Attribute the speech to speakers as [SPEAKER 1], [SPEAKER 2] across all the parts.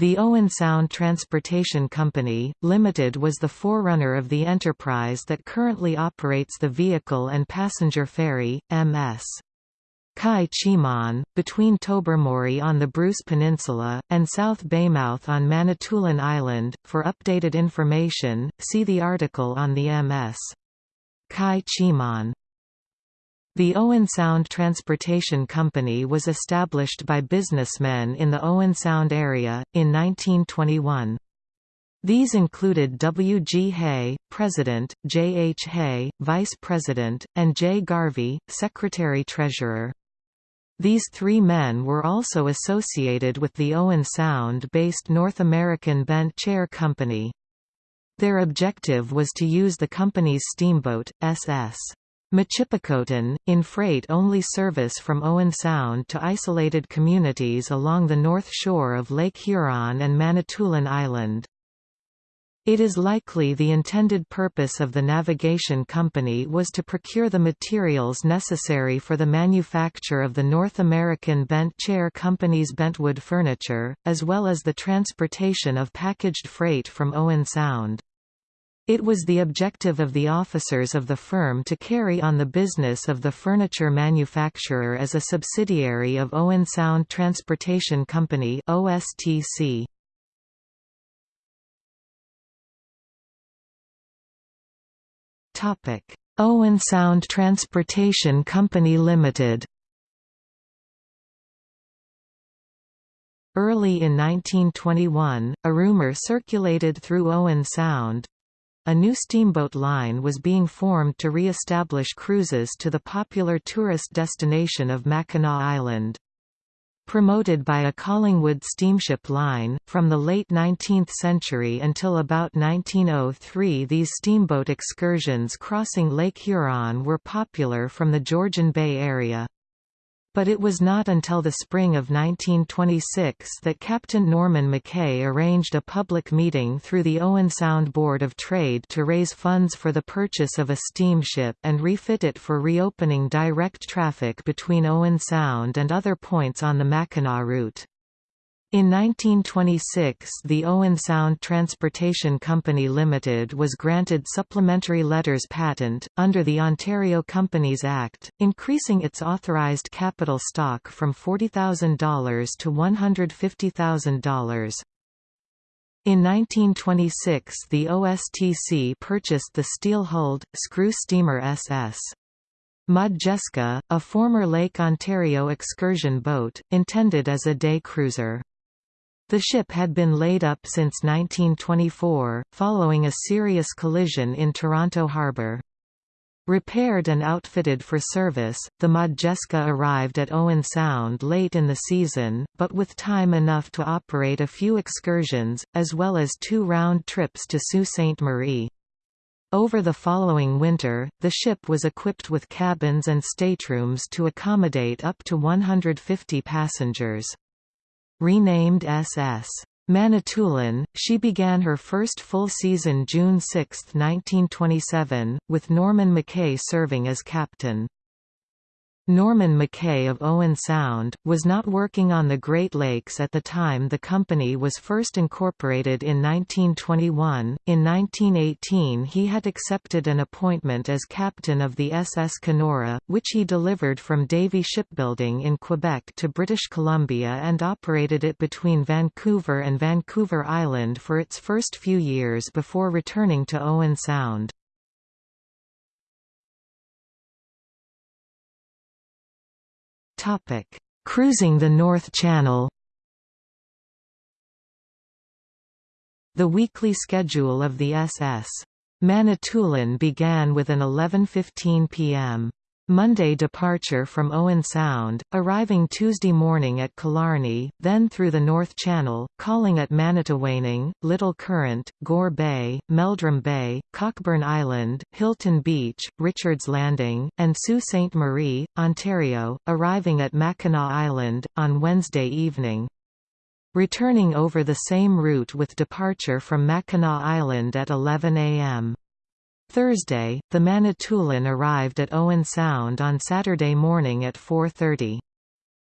[SPEAKER 1] The Owen Sound Transportation Company, Limited was the forerunner of the enterprise that currently operates the vehicle and passenger ferry, MS. Chi-Cheemaun, between Tobermory on the Bruce Peninsula, and South Baymouth on Manitoulin Island. For updated information, see the article on the MS. Chi-Cheemaun. The Owen Sound Transportation Company was established by businessmen in the Owen Sound area, in 1921. These included W. G. Hay, President, J. H. Hay, Vice President, and J. Garvey, Secretary-Treasurer. These three men were also associated with the Owen Sound-based North American Bent Chair Company. Their objective was to use the company's steamboat, SS. Michipicoten, in freight-only service from Owen Sound to isolated communities along the north shore of Lake Huron and Manitoulin Island. It is likely the intended purpose of the navigation company was to procure the materials necessary for the manufacture of the North American Bent Chair Company's bentwood furniture, as well as the transportation of packaged freight from Owen Sound. It was the objective of the officers of the firm to carry on the business of the furniture manufacturer as a subsidiary of Owen Sound Transportation Company OSTC. Topic: Owen Sound Transportation Company Limited Early in 1921, a rumor circulated through Owen Sound, a new steamboat line was being formed to re-establish cruises to the popular tourist destination of Mackinac Island. Promoted by a Collingwood steamship line, from the late 19th century until about 1903 these steamboat excursions crossing Lake Huron were popular from the Georgian Bay area. But it was not until the spring of 1926 that Captain Norman Mackay arranged a public meeting through the Owen Sound Board of Trade to raise funds for the purchase of a steamship and refit it for reopening direct traffic between Owen Sound and other points on the Mackinac route. In 1926 the Owen Sound Transportation Company Limited was granted supplementary letters patent, under the Ontario Companies Act, increasing its authorized capital stock from $40,000 to $150,000. In 1926 the OSTC purchased the steel-hulled, screw steamer SS. Modjeska, a former Lake Ontario excursion boat, intended as a day cruiser. The ship had been laid up since 1924, following a serious collision in Toronto harbour. Repaired and outfitted for service, the Modjeska arrived at Owen Sound late in the season, but with time enough to operate a few excursions, as well as two round trips to Sault Ste. Marie. Over the following winter, the ship was equipped with cabins and staterooms to accommodate up to 150 passengers. Renamed SS. Manitoulin, she began her first full season June 6, 1927, with Norman McKay serving as captain. Norman McKay of Owen Sound, was not working on the Great Lakes at the time the company was first incorporated in 1921. In 1918 he had accepted an appointment as captain of the SS Kenora, which he delivered from Davy Shipbuilding in Quebec to British Columbia and operated it between Vancouver and Vancouver Island for its first few years before returning to Owen Sound. Cruising the North Channel. The weekly schedule of the SS. Manitoulin began with an 11:15 p.m. Monday departure from Owen Sound, arriving Tuesday morning at Killarney, then through the North Channel, calling at Manitowaning, Little Current, Gore Bay, Meldrum Bay, Cockburn Island, Hilton Beach, Richards Landing, and Sault Ste. Marie, Ontario, arriving at Mackinac Island, on Wednesday evening. Returning over the same route with departure from Mackinac Island at 11 am. Thursday, the Manitoulin arrived at Owen Sound on Saturday morning at 4.30.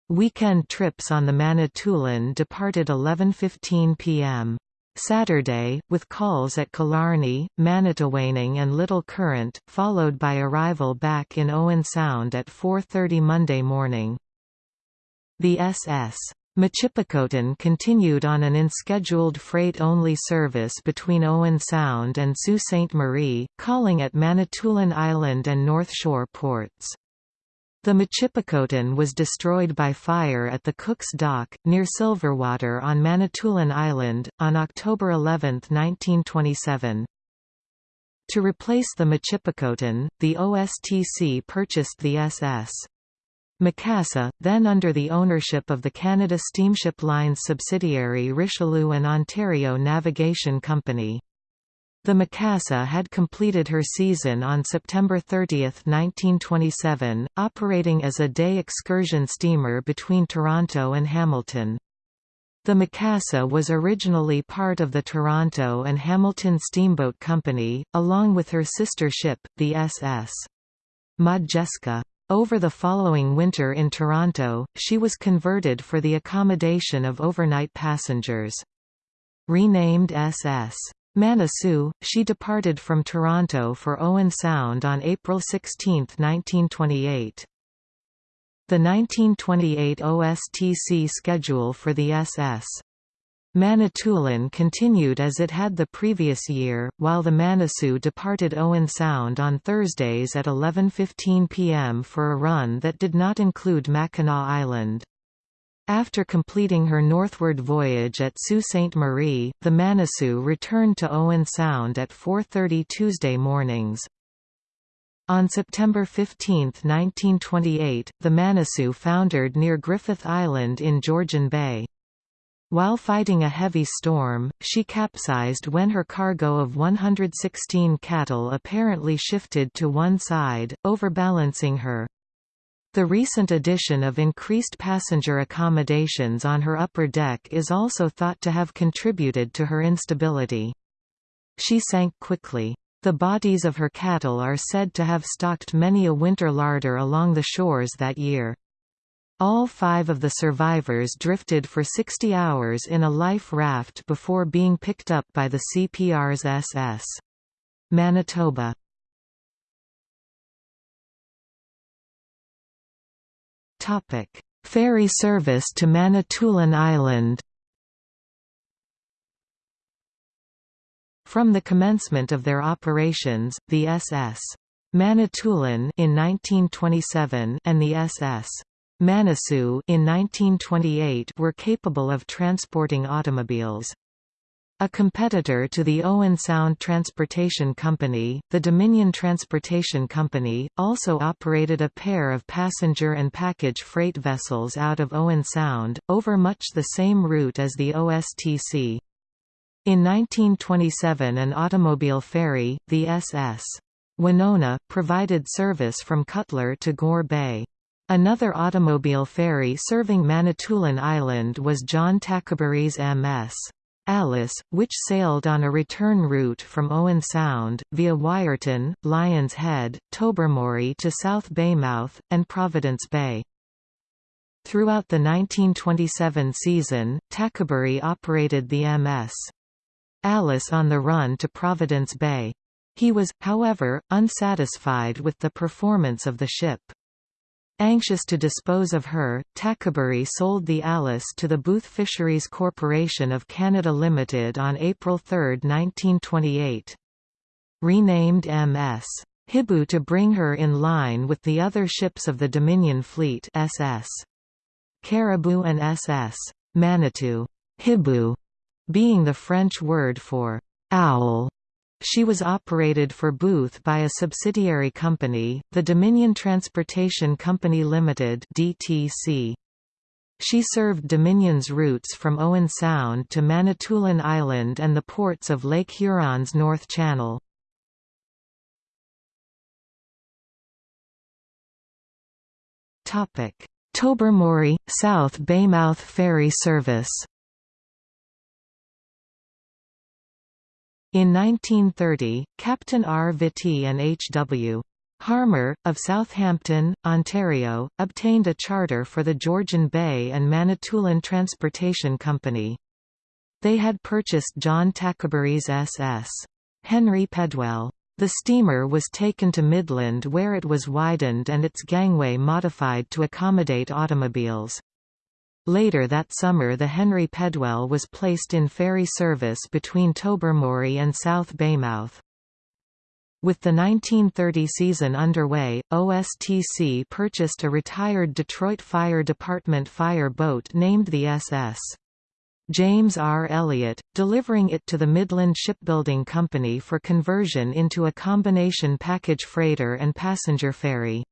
[SPEAKER 1] Weekend trips on the Manitoulin departed 11.15 p.m. Saturday, with calls at Killarney, Manitowaning and Little Current, followed by arrival back in Owen Sound at 4.30 Monday morning. The SS Michipicoten continued on an unscheduled freight-only service between Owen Sound and Sault Ste. Marie, calling at Manitoulin Island and North Shore ports. The Michipicoten was destroyed by fire at the Cook's Dock, near Silverwater on Manitoulin Island, on October 11, 1927. To replace the Michipicoten, the OSTC purchased the SS. Macassa, then under the ownership of the Canada Steamship Lines subsidiary Richelieu and Ontario Navigation Company. The Macassa had completed her season on September 30, 1927, operating as a day excursion steamer between Toronto and Hamilton. The Macassa was originally part of the Toronto and Hamilton Steamboat Company, along with her sister ship, the SS. Modjeska. Over the following winter in Toronto, she was converted for the accommodation of overnight passengers. Renamed SS. Manitou, she departed from Toronto for Owen Sound on April 16, 1928. The 1928 OSTC schedule for the SS. Manitoulin continued as it had the previous year, while the Manitou departed Owen Sound on Thursdays at 11.15 pm for a run that did not include Mackinac Island. After completing her northward voyage at Sault Ste. Marie, the Manitou returned to Owen Sound at 4.30 Tuesday mornings. On September 15, 1928, the Manitou foundered near Griffith Island in Georgian Bay. While fighting a heavy storm, she capsized when her cargo of 116 cattle apparently shifted to one side, overbalancing her. The recent addition of increased passenger accommodations on her upper deck is also thought to have contributed to her instability. She sank quickly. The bodies of her cattle are said to have stocked many a winter larder along the shores that year. All five of the survivors drifted for 60 hours in a life raft before being picked up by the CPR's SS. Manitoba Ferry service to Manitoulin Island. From the commencement of their operations, the SS. Manitoulin in 1927 and the SS. Manitou in 1928 were capable of transporting automobiles. A competitor to the Owen Sound Transportation Company, the Dominion Transportation Company, also operated a pair of passenger and package freight vessels out of Owen Sound, over much the same route as the OSTC. In 1927 an automobile ferry, the SS. Winona, provided service from Cutler to Gore Bay. Another automobile ferry serving Manitoulin Island was John Tackaberry's MS. Alice, which sailed on a return route from Owen Sound, via Wiarton, Lions Head, Tobermory to South Baymouth, and Providence Bay. Throughout the 1927 season, Tackaberry operated the MS. Alice on the run to Providence Bay. He was, however, unsatisfied with the performance of the ship. Anxious to dispose of her, Tackaberry sold the Alice to the Booth Fisheries Corporation of Canada Limited on April 3, 1928. Renamed MS. Hibou to bring her in line with the other ships of the Dominion Fleet SS. Caribou and SS. Manitou. Hibou being the French word for owl she was operated for Booth by a subsidiary company, the Dominion Transportation Company Limited (DTC). She served Dominion's routes from Owen Sound to Manitoulin Island and the ports of Lake Huron's North Channel. Tobermory South Baymouth ferry service. In 1930, Captain R. Vitti and H. W. Harmer, of Southampton, Ontario, obtained a charter for the Georgian Bay and Manitoulin Transportation Company. They had purchased John Tackaberry's SS. Henry Pedwell. The steamer was taken to Midland where it was widened and its gangway modified to accommodate automobiles. Later that summer the Henry Pedwell was placed in ferry service between Tobermory and South Baymouth. With the 1930 season underway, OSTC purchased a retired Detroit Fire Department fire boat named the SS. James R. Elliott, delivering it to the Midland Shipbuilding Company for conversion into a combination package freighter and passenger ferry.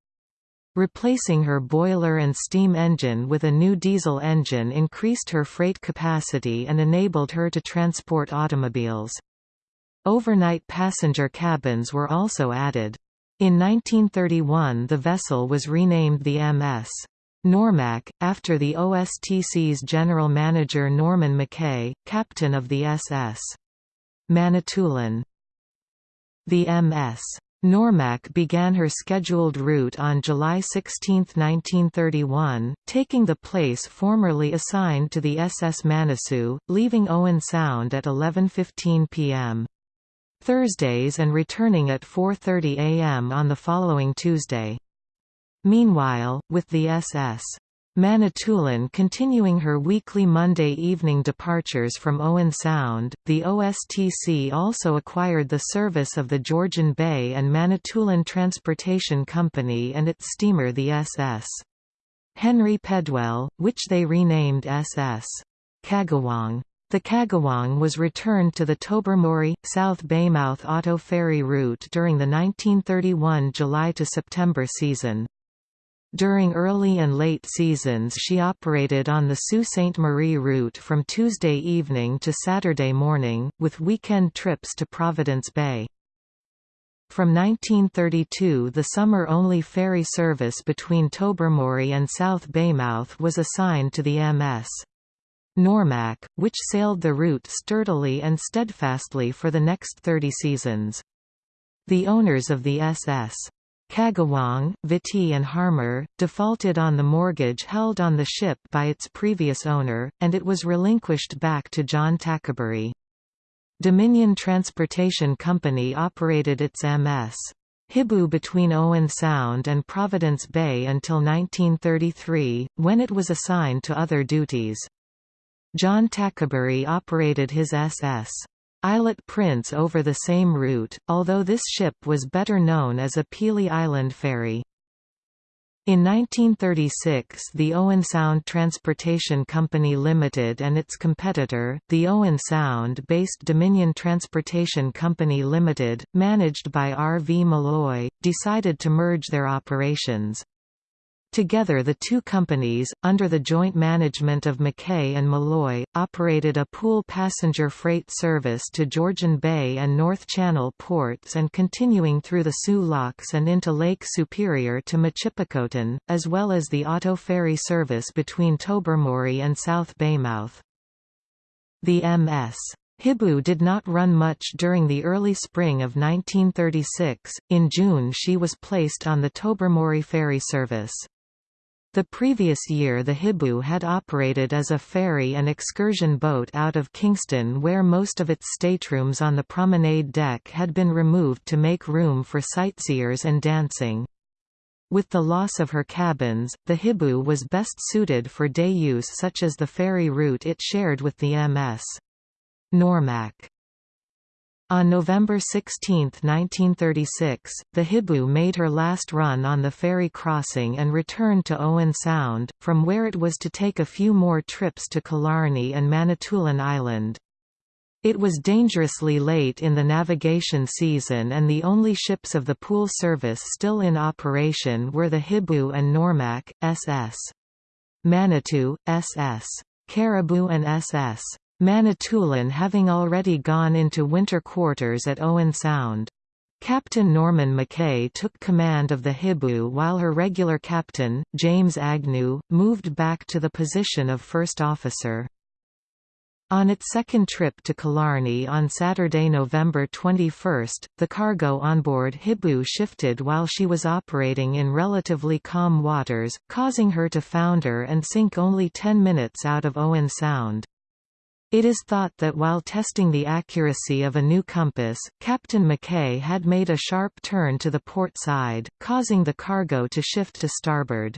[SPEAKER 1] Replacing her boiler and steam engine with a new diesel engine increased her freight capacity and enabled her to transport automobiles. Overnight passenger cabins were also added. In 1931 the vessel was renamed the MS. Normac, after the OSTC's general manager Norman McKay, captain of the SS. Manitoulin. The MS. Normac began her scheduled route on July 16, 1931, taking the place formerly assigned to the SS Manitou, leaving Owen Sound at 11.15 p.m. Thursdays and returning at 4.30 am on the following Tuesday. Meanwhile, with the SS. Manitoulin continuing her weekly Monday evening departures from Owen Sound, the OSTC also acquired the service of the Georgian Bay and Manitoulin Transportation Company and its steamer the SS. Henry Pedwell, which they renamed SS. Kagawong. The Kagawong was returned to the Tobermory, South Baymouth auto ferry route during the 1931 July to September season. During early and late seasons she operated on the Sault Ste. Marie route from Tuesday evening to Saturday morning, with weekend trips to Providence Bay. From 1932 the summer-only ferry service between Tobermory and South Baymouth was assigned to the MS. Normac, which sailed the route sturdily and steadfastly for the next 30 seasons. The owners of the SS. Kagawong, Viti and Harmer, defaulted on the mortgage held on the ship by its previous owner, and it was relinquished back to John Tackaberry. Dominion Transportation Company operated its MS. Hibou between Owen Sound and Providence Bay until 1933, when it was assigned to other duties. John Tackaberry operated his SS. Islet Prince over the same route, although this ship was better known as a Pelee Island ferry. In 1936 the Owen Sound Transportation Company Limited and its competitor, the Owen Sound-based Dominion Transportation Company Limited, managed by R. V. Malloy, decided to merge their operations. Together the two companies, under the joint management of McKay and Malloy, operated a pool passenger freight service to Georgian Bay and North Channel ports and continuing through the Soo Locks and into Lake Superior to Michipicoten, as well as the auto ferry service between Tobermory and South Baymouth. The MS. Hibou did not run much during the early spring of 1936. In June she was placed on the Tobermory ferry service. The previous year the Hibou had operated as a ferry and excursion boat out of Kingston where most of its staterooms on the promenade deck had been removed to make room for sightseers and dancing. With the loss of her cabins, the Hibou was best suited for day use such as the ferry route it shared with the MS. Normac. On November 16, 1936, the Hibou made her last run on the ferry crossing and returned to Owen Sound, from where it was to take a few more trips to Killarney and Manitoulin Island. It was dangerously late in the navigation season and the only ships of the pool service still in operation were the Hibou and Normac, SS. Manitou, SS. Caribou and SS. Manitoulin having already gone into winter quarters at Owen Sound. Captain Norman Mackay took command of the Hibou while her regular captain, James Agnew, moved back to the position of first officer. On its second trip to Killarney on Saturday, November 21, the cargo on board Hibou shifted while she was operating in relatively calm waters, causing her to founder and sink only 10 minutes out of Owen Sound. It is thought that while testing the accuracy of a new compass, Captain Mackay had made a sharp turn to the port side, causing the cargo to shift to starboard.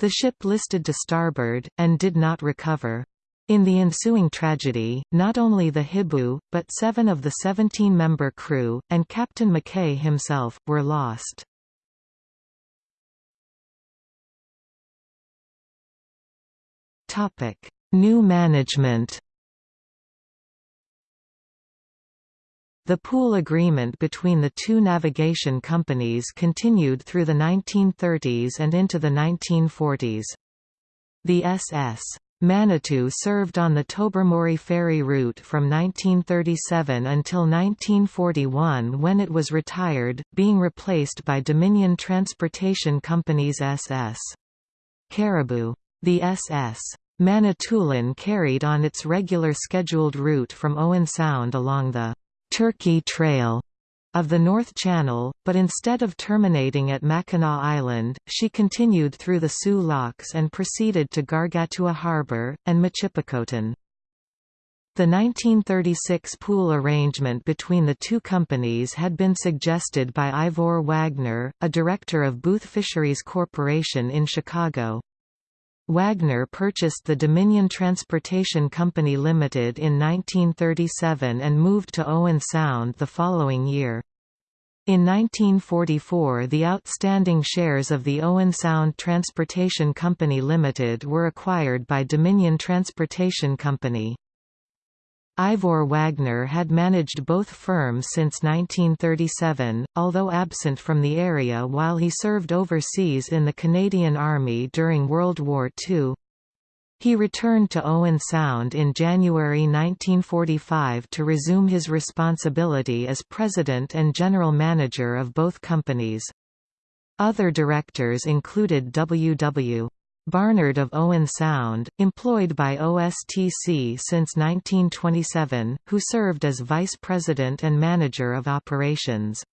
[SPEAKER 1] The ship listed to starboard, and did not recover. In the ensuing tragedy, not only the Hibou, but seven of the 17-member crew, and Captain Mackay himself, were lost. New management The pool agreement between the two navigation companies continued through the 1930s and into the 1940s. The SS Manitou served on the Tobermory ferry route from 1937 until 1941 when it was retired, being replaced by Dominion Transportation Company's SS. Caribou. The SS. Manitoulin carried on its regular scheduled route from Owen Sound along the Turkey Trail of the North Channel, but instead of terminating at Mackinac Island, she continued through the Soo Locks and proceeded to Gargantua Harbour, and Michipicoten. The 1936 pool arrangement between the two companies had been suggested by Ivor Wagner, a director of Booth Fisheries Corporation in Chicago. Wagner purchased the Dominion Transportation Company Limited in 1937 and moved to Owen Sound the following year. In 1944 the outstanding shares of the Owen Sound Transportation Company Limited were acquired by Dominion Transportation Company. Ivor Wagner had managed both firms since 1937, although absent from the area while he served overseas in the Canadian Army during World War II. He returned to Owen Sound in January 1945 to resume his responsibility as president and general manager of both companies. Other directors included W.W. Barnard of Owen Sound, employed by OSTC since 1927, who served as vice president and manager of operations.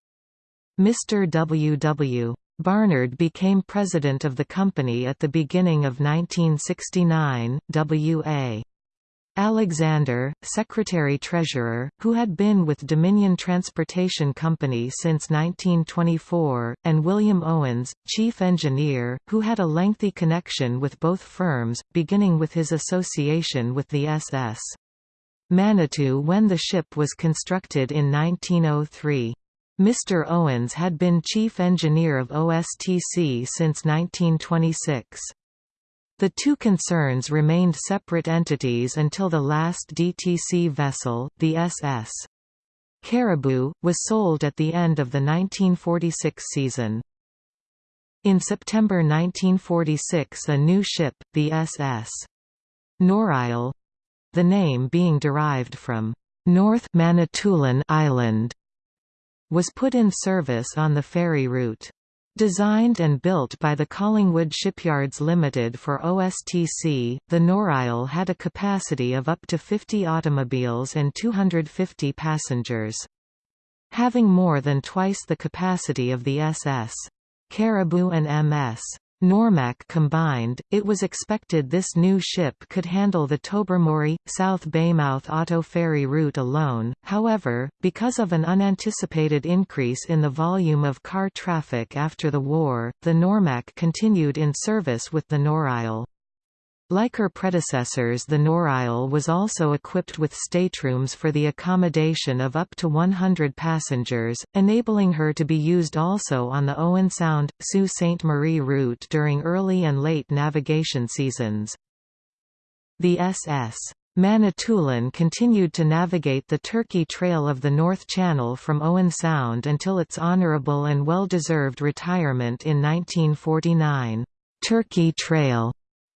[SPEAKER 1] Mr. W. W. Barnard became president of the company at the beginning of 1969. W.A. Alexander, Secretary-Treasurer, who had been with Dominion Transportation Company since 1924, and William Owens, Chief Engineer, who had a lengthy connection with both firms, beginning with his association with the SS. Manitou when the ship was constructed in 1903. Mr. Owens had been chief engineer of OSTC since 1926. The two concerns remained separate entities until the last DTC vessel, the SS. Caribou, was sold at the end of the 1946 season. In September 1946 a new ship, the SS. Norisle—the name being derived from North Manitoulin Island, was put in service on the ferry route. Designed and built by the Collingwood Shipyards Limited for OSTC, the Norisle had a capacity of up to 50 automobiles and 250 passengers. Having more than twice the capacity of the SS. Caribou and MS. Normac combined, it was expected this new ship could handle the Tobermory, South Baymouth auto ferry route alone, however, because of an unanticipated increase in the volume of car traffic after the war, the Normac continued in service with the Norisle. Like her predecessors the Norisle was also equipped with staterooms for the accommodation of up to 100 passengers, enabling her to be used also on the Owen Sound, Sault Ste. Marie route during early and late navigation seasons. The SS. Manitoulin continued to navigate the Turkey Trail of the North Channel from Owen Sound until its honorable and well-deserved retirement in 1949. Turkey Trail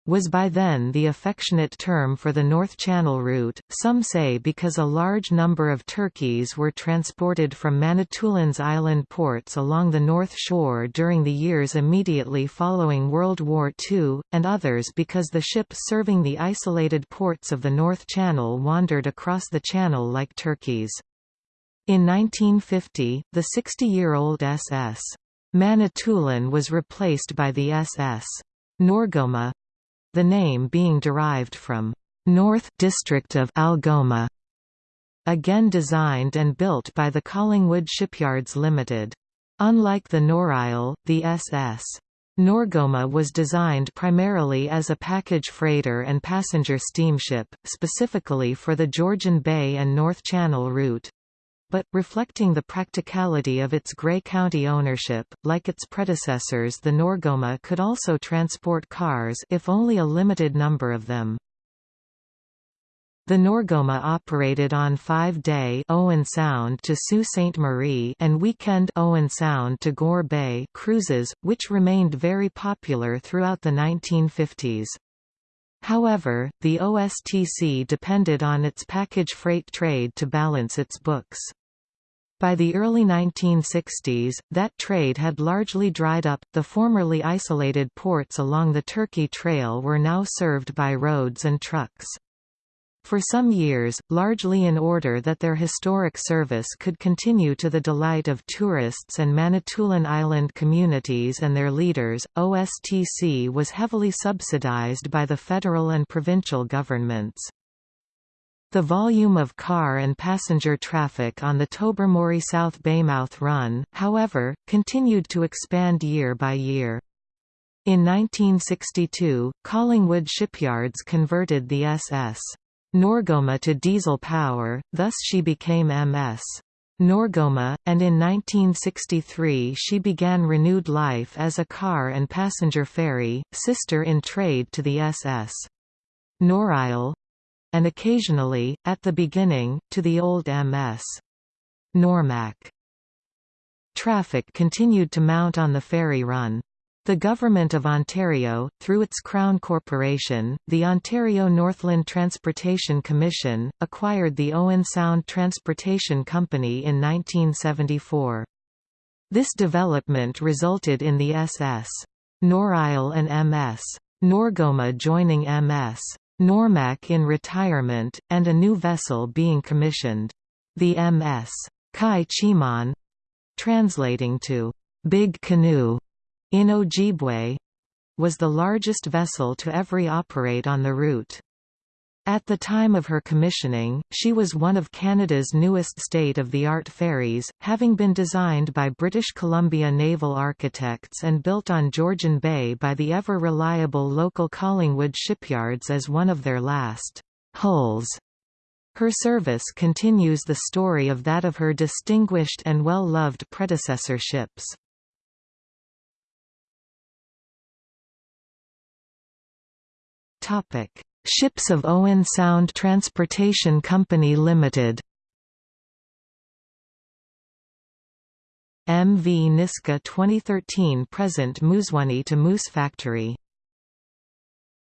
[SPEAKER 1] was by then the affectionate term for the North Channel route, some say because a large number of turkeys were transported from Manitoulins Island ports along the North Shore during the years immediately following World War II, and others because the ships serving the isolated ports of the North Channel wandered across the channel like turkeys. In 1950, the 60-year-old SS. Manitoulin was replaced by the SS. Norgoma, the name being derived from North District of Algoma, again designed and built by the Collingwood Shipyards Limited. Unlike the Norisle, the SS. Norgoma was designed primarily as a package freighter and passenger steamship, specifically for the Georgian Bay and North Channel route but, reflecting the practicality of its Grey County ownership, like its predecessors the Norgoma could also transport cars if only a limited number of them. The Norgoma operated on five-day Owen Sound to Sault Ste. Marie and weekend Owen Sound to Gore Bay cruises, which remained very popular throughout the 1950s. However, the OSTC depended on its package freight trade to balance its books. By the early 1960s, that trade had largely dried up. The formerly isolated ports along the Turkey Trail were now served by roads and trucks. For some years, largely in order that their historic service could continue to the delight of tourists and Manitoulin Island communities and their leaders, OSTC was heavily subsidized by the federal and provincial governments. The volume of car and passenger traffic on the Tobermory South Baymouth Run, however, continued to expand year by year. In 1962, Collingwood Shipyards converted the SS. Norgoma to diesel power, thus she became MS. Norgoma, and in 1963 she began renewed life as a car and passenger ferry, sister in trade to the SS. Norisle and occasionally, at the beginning, to the old MS. Normac. Traffic continued to mount on the ferry run. The Government of Ontario, through its Crown Corporation, the Ontario Northland Transportation Commission, acquired the Owen Sound Transportation Company in 1974. This development resulted in the SS. Norisle and MS. Norgoma joining MS. Normac in retirement, and a new vessel being commissioned. The MS. Chi-Cheemaun translating to Big Canoe in Ojibwe was the largest vessel to ever operate on the route. At the time of her commissioning, she was one of Canada's newest state-of-the-art ferries, having been designed by British Columbia naval architects and built on Georgian Bay by the ever-reliable local Collingwood shipyards as one of their last hulls. Her service continues the story of that of her distinguished and well-loved predecessor ships. Topic: Ships of Owen Sound Transportation Company Limited. MV Niska 2013 present Moosonee to Moose Factory